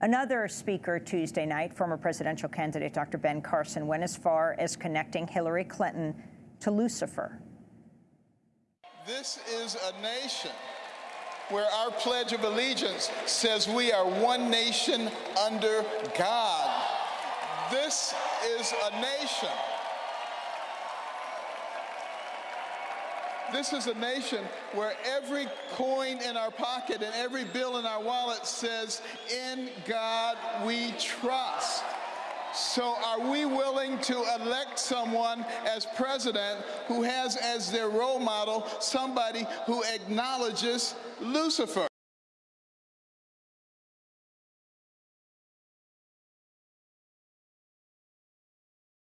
Another speaker Tuesday night, former presidential candidate Dr. Ben Carson, went as far as connecting Hillary Clinton to Lucifer. This is a nation where our Pledge of Allegiance says we are one nation under God. This is a nation. This is a nation where every coin in our pocket and every bill in our wallet says, In God we trust. So, are we willing to elect someone as president who has as their role model somebody who acknowledges Lucifer?